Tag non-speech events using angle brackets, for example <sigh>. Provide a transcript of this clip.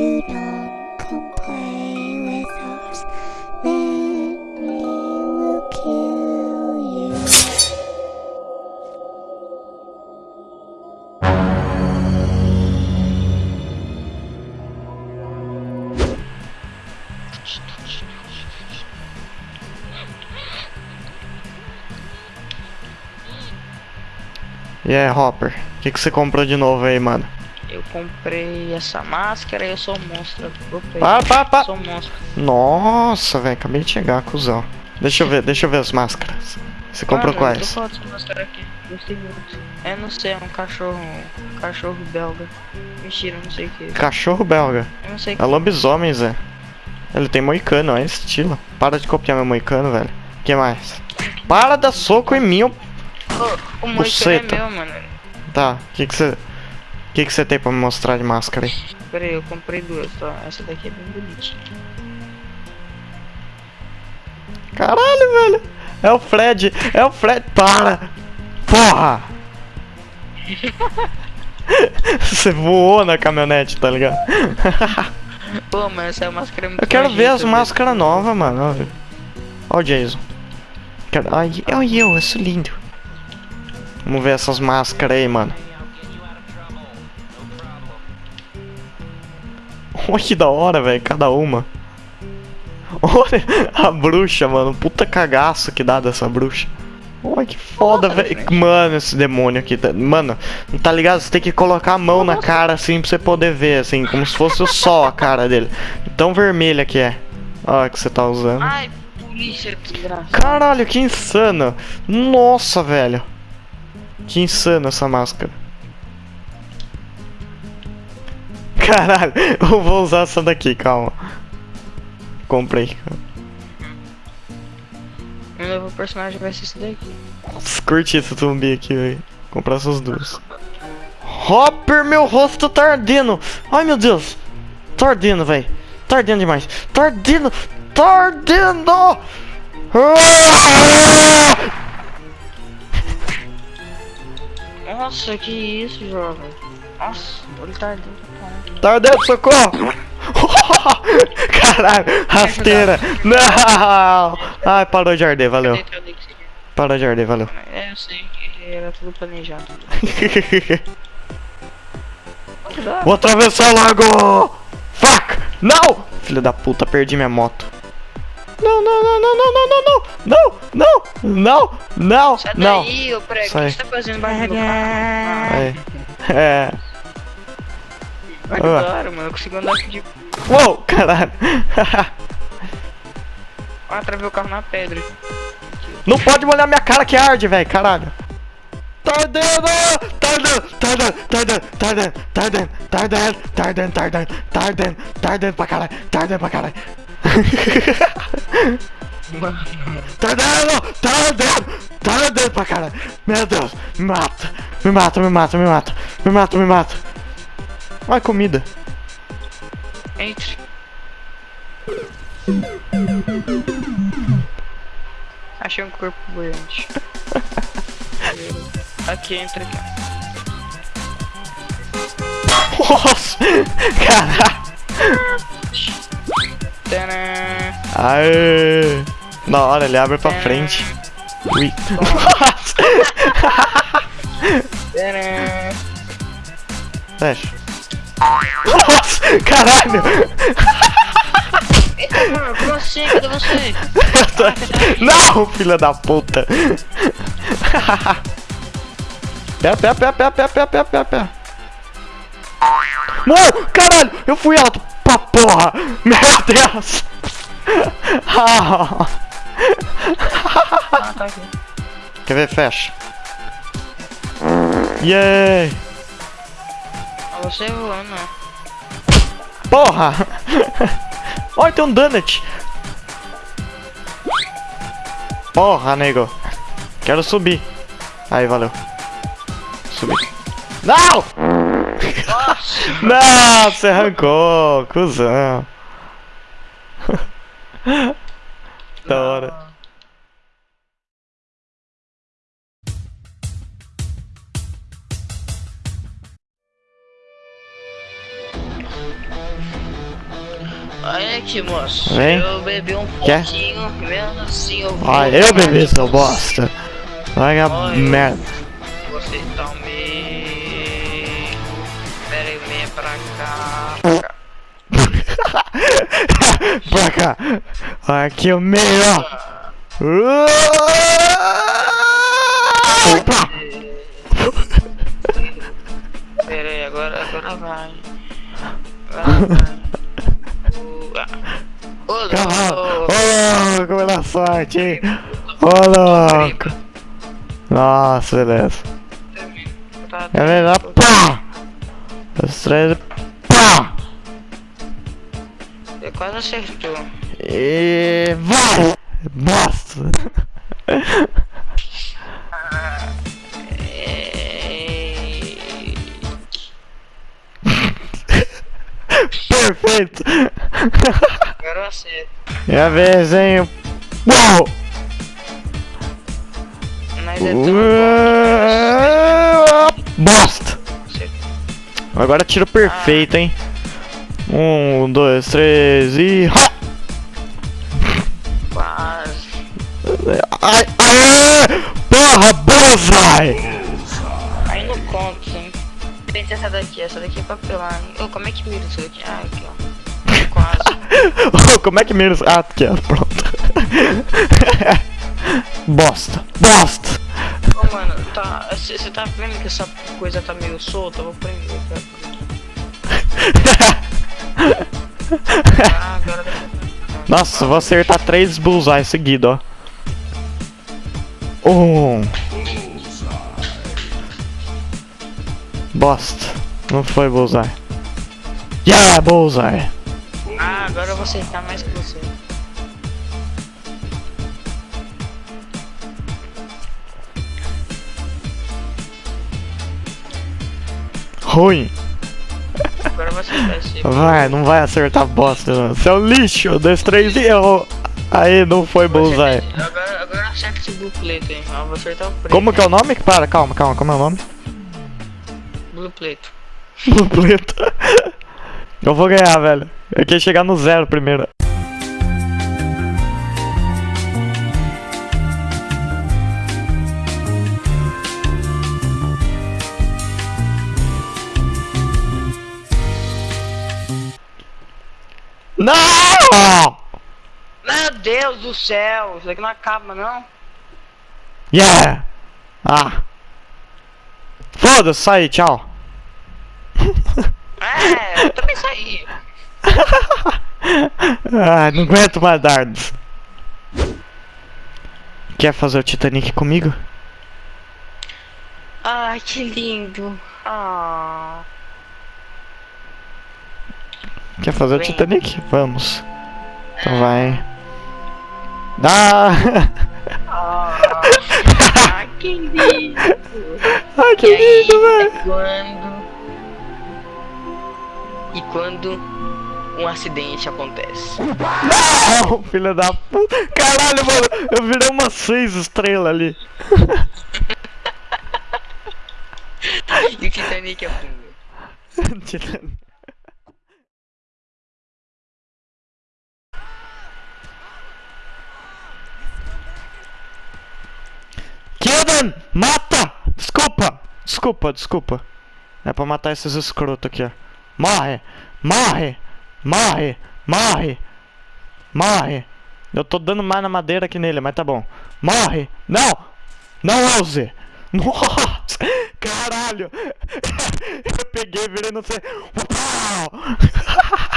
E aí, Hopper? O que você comprou de novo aí, mano? Comprei essa máscara e eu sou um monstro. Comprei. Para, para, para! Sou um monstro. Nossa, velho, acabei de chegar, cuzão. Deixa eu ver, deixa eu ver as máscaras. Você comprou Mano, eu quais? É, não sei, é um cachorro. Um cachorro belga. Mentira, não sei o que. Cachorro belga. Eu não sei É lobisomem, Zé. Ele tem moicano, é estilo. Para de copiar meu moicano, velho. O que mais? Para dar soco em mim, ô- O, o moicano é Buceta. meu, mano. Tá, o que que você... O que que você tem pra me mostrar de máscara aí? Pera aí, eu comprei duas, tá? Essa daqui é bem bonitinha. Caralho, velho. É o Fred. É o Fred. Para. Porra. <laughs> Você voou na caminhonete, tá ligado? <laughs> Pô, mas essa máscara é muito Eu quero ver as máscaras novas, mano. Olha Ó o Jason. Quero... Ai, olha eu, eu sou lindo. Vamos ver essas máscaras aí, mano. Olha que da hora, velho, cada uma. Olha a bruxa, mano. Puta cagaço que dá dessa bruxa. Olha que foda, velho. Mano, esse demônio aqui. tá- Mano, não tá ligado? Você tem que colocar a mão na cara assim pra você poder ver, assim, como se fosse o sol a cara dele. Tão vermelha que é. Olha que você tá usando. Ai, polícia, desgraçada. Caralho, que insano. Nossa, velho. Que insano essa máscara. Caralho, eu vou usar essa daqui, calma. Comprei. Meu novo personagem vai ser esse daqui. Nossa, Curti esse zumbi aqui, velho. Comprar essas duas. Hopper, meu rosto tá ardendo. Ai, meu Deus. Tá ardendo, velho. Tá ardendo demais. Tá ardendo. Tá ardendo. Nossa, que isso, jovem. Nossa, tá Tá ardendo, socorro. Caralho, rasteira. Não. Ai, parou de arder, valeu. Parou de arder, valeu. É, eu sei que era tudo planejado. Vou atravessar o lago! Fuck! Não! Filho da puta, perdi minha moto. Não, não, não, não, não, não, não, não! Não! Não! Não! Não! Sai Não! daí, ô prego. O Sai. que você tá fazendo embaixo do meu carro? É. É. Ah, Agora, mano, eu consigo andar de. Uou! Caralho! <laughs> Ah, travei o carro na pedra. Não pode molhar minha cara que arde, velho! Caralho! Tá ardendo! Tá ardendo! Tá ardendo! Tá ardendo! Tá ardendo pra caralho! Ardendo pra caralho! <laughs> Ardendo! Ardendo! Tá ardendo pra caralho! Meu Deus! Me mata! Me mata, me mata, me mata! Me mata, me mata! Ai, comida! Entre. Achei um corpo boiante. <laughs> aqui, entra aqui. Nossa! <laughs> Caralho! Tadã! Aê! Da hora, ele abre pra frente. Ui. <laughs> Nossa! Fecha. Caralho! Eita, mano, como assim? Cadê você? Eu tô- Não, filha da puta! Pé, pé, pé, pé, pé, pé, pé, pé, pé. Não! Caralho! Eu fui alto pra porra! Meu Deus! Ah. Tá aqui. Quer ver? Fecha. Yay! Ah, você voando, né? Porra! Olha, tem um donut! Porra, nego! Quero subir. Aí, valeu. Subi. Não! Não, você arrancou, cuzão. <laughs> da hora. Moço. Vem. Eu bebi um Quer? pouquinho, mesmo assim eu vou. Ah, eu bebi, seu bosta. Vai a Olha. merda. Vocês estão me. Pera aí, vem pra cá. <laughs> Pra cá. Aqui o meio, ó. Opa! Pera aí, agora, agora vai. Agora vai. Ô, Calma. louco. Louco, pela sorte, hein? Ô, louco. Nossa, beleza. É melhor pá! Os três, pá! Você quase acertou. E vai! Bosta! É... <laughs> Perfeito! Eu acerto. É a vez, hein? Uau! Mas é tão! Bosta! Agora tiro perfeito, hein? Um, dois, três e. Quase. Ai, ai! Porra, bullseye! Aí não conta, hein? Tem essa daqui, essa daqui é papelão. Ô, como é que mira isso daqui? Ah, aqui, ó. Oh, <laughs> Como é que menos. Ah, aqui, ó, pronto. <laughs> Bosta! Bosta! Ô, mano, tá. Você tá vendo que essa coisa tá meio solta? Eu vou prender. <laughs> Ah, agora Nossa, vou acertar três bullseye seguido, ó. Um. Bosta. Não foi bullseye. Yeah, bullseye. Ah, agora eu vou acertar mais que você. Ruim. Agora eu vou acertar esse. Vai, não vai acertar bosta, não. Você é um lixo. Dois, três e errou. Aí, não foi bullseye. Agora, agora eu acerto esse blue plate, hein? Eu vou acertar o preto. Como que é o nome? Para, calma, calma. Como é o nome? Blue plate. Dupleto. Eu vou ganhar, velho. Eu queria chegar no zero primeiro. Não! Meu Deus do céu! Isso daqui não acaba, não. Yeah! Ah! Foda-se, sai, tchau. É, eu também saí. <laughs> ah, não aguento mais dardos. Quer fazer o Titanic comigo? Ai, que lindo. Ah. Quer fazer o Vem. Titanic? Vamos. Então vai. Ah! <laughs> Ah, que lindo. Ai, que E lindo, velho! quando... E quando um acidente acontece? Não, filha da puta! Caralho, mano! Eu virei umas seis estrelas ali. <laughs> E o Titanic afunda. <laughs> Titanic. Kildan! Mata! Desculpa! Desculpa, desculpa. É pra matar esses escrotos aqui, ó. Morre! Morre! Morre! Morre! Morre! Eu tô dando mais na madeira que nele, mas tá bom. Morre! Não! Não ouse! <laughs> Nossa! Caralho! <laughs> Eu peguei, virei no. Uau! <laughs>